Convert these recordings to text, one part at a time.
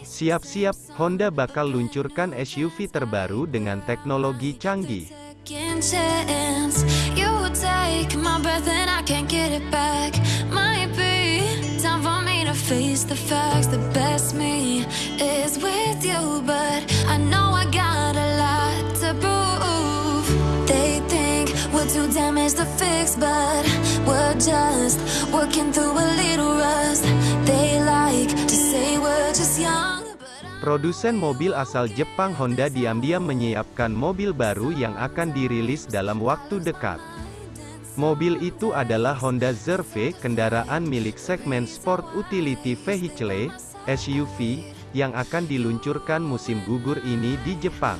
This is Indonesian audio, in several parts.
Siap-siap, Honda bakal luncurkan SUV terbaru dengan teknologi canggih. Too damaged to fix, but we're just working through a little rust. Produsen mobil asal Jepang Honda diam-diam menyiapkan mobil baru yang akan dirilis dalam waktu dekat. Mobil itu adalah Honda Zerve, kendaraan milik segmen Sport Utility Vehicle, SUV, yang akan diluncurkan musim gugur ini di Jepang.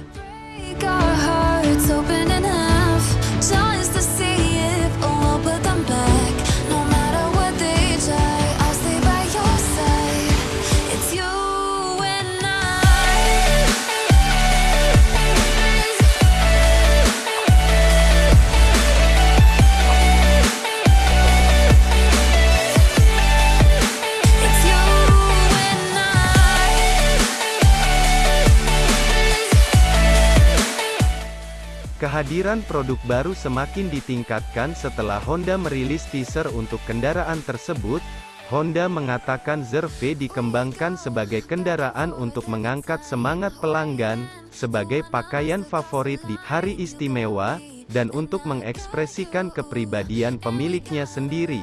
Kehadiran produk baru semakin ditingkatkan setelah Honda merilis teaser untuk kendaraan tersebut. Honda mengatakan Zerve dikembangkan sebagai kendaraan untuk mengangkat semangat pelanggan, sebagai pakaian favorit di hari istimewa, dan untuk mengekspresikan kepribadian pemiliknya sendiri.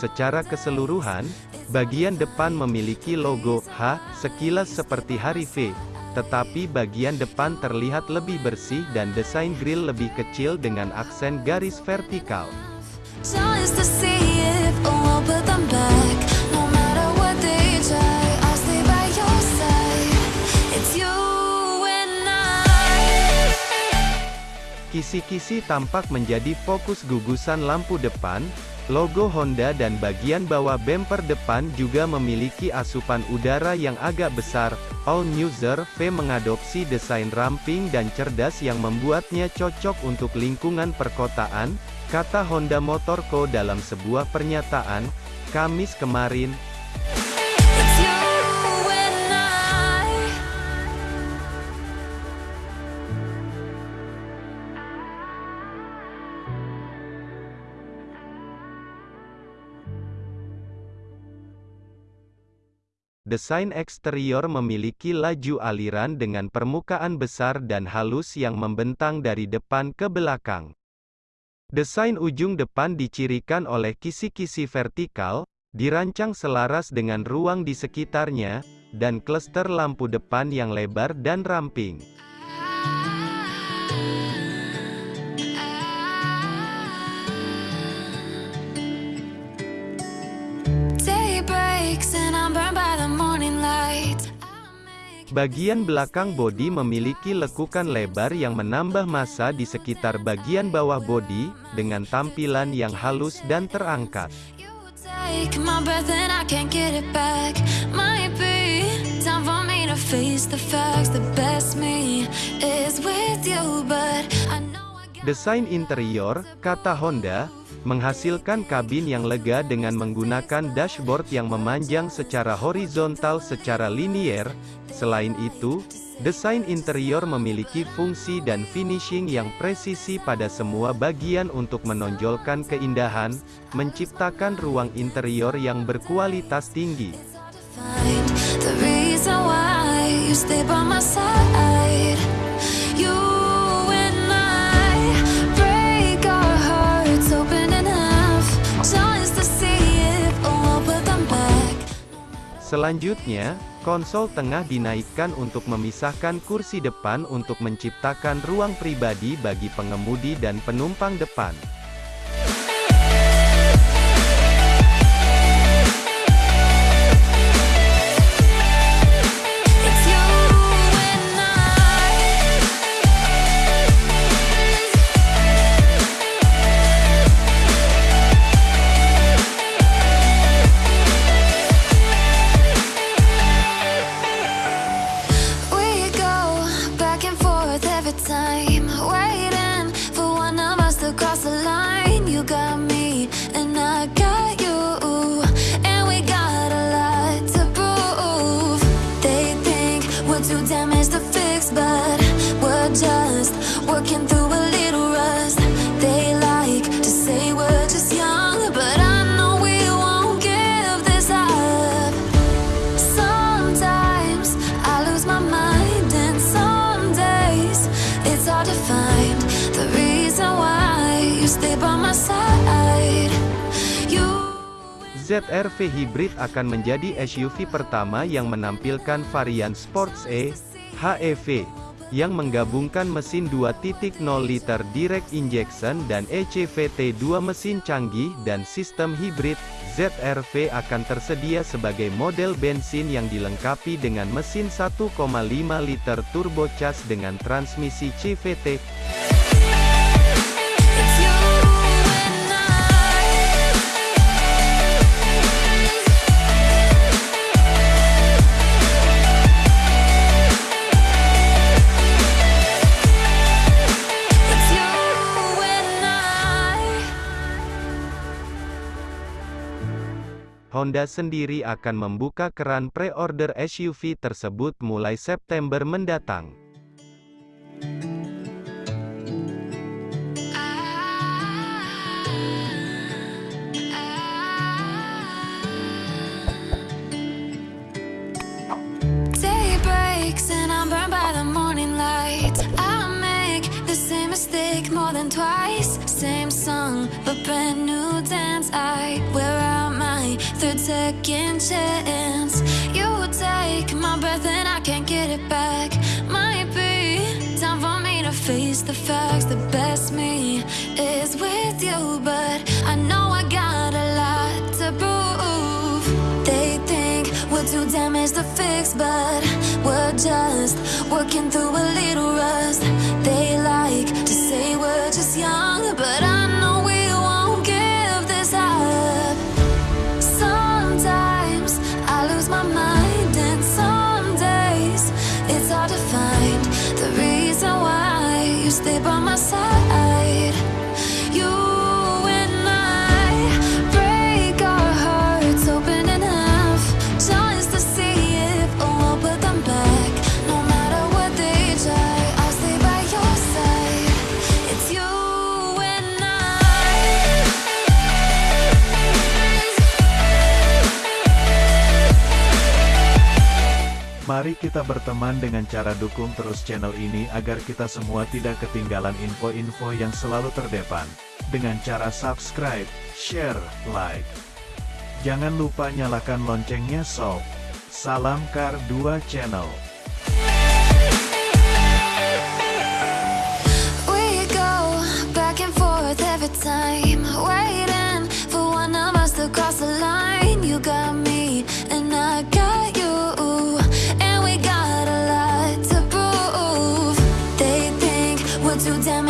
Secara keseluruhan, bagian depan memiliki logo H, sekilas seperti hari V, tetapi bagian depan terlihat lebih bersih dan desain grill lebih kecil dengan aksen garis vertikal. Kisi-kisi tampak menjadi fokus gugusan lampu depan, logo Honda dan bagian bawah bumper depan juga memiliki asupan udara yang agak besar. All New V mengadopsi desain ramping dan cerdas yang membuatnya cocok untuk lingkungan perkotaan, kata Honda Motor Co dalam sebuah pernyataan, Kamis kemarin, Desain eksterior memiliki laju aliran dengan permukaan besar dan halus yang membentang dari depan ke belakang. Desain ujung depan dicirikan oleh kisi-kisi vertikal, dirancang selaras dengan ruang di sekitarnya, dan klester lampu depan yang lebar dan ramping. Day breaks Bagian belakang bodi memiliki lekukan lebar yang menambah massa di sekitar bagian bawah bodi, dengan tampilan yang halus dan terangkat. Desain interior, kata Honda, menghasilkan kabin yang lega dengan menggunakan dashboard yang memanjang secara horizontal secara linier. Selain itu, desain interior memiliki fungsi dan finishing yang presisi pada semua bagian untuk menonjolkan keindahan, menciptakan ruang interior yang berkualitas tinggi. Selanjutnya, konsol tengah dinaikkan untuk memisahkan kursi depan untuk menciptakan ruang pribadi bagi pengemudi dan penumpang depan. ZR-V Hybrid akan menjadi SUV pertama yang menampilkan varian Sports E, HEV, yang menggabungkan mesin 2.0 liter direct injection dan ECVT 2 mesin canggih dan sistem hibrid, ZR-V akan tersedia sebagai model bensin yang dilengkapi dengan mesin 1,5 liter turbocharged dengan transmisi CVT. Honda sendiri akan membuka keran pre-order SUV tersebut mulai September mendatang. Twice. Same song, but brand third second chance. You take my breath and I can't get it back. Might be time for me to face the facts. The best me is with you, but I know I got a lot to prove. They think we're too damaged to fix, but we're just working through a little rust. You stay by my side. Mari kita berteman dengan cara dukung terus channel ini agar kita semua tidak ketinggalan info-info yang selalu terdepan. Dengan cara subscribe, share, like. Jangan lupa nyalakan loncengnya sob. Salam Kar 2 Channel. We're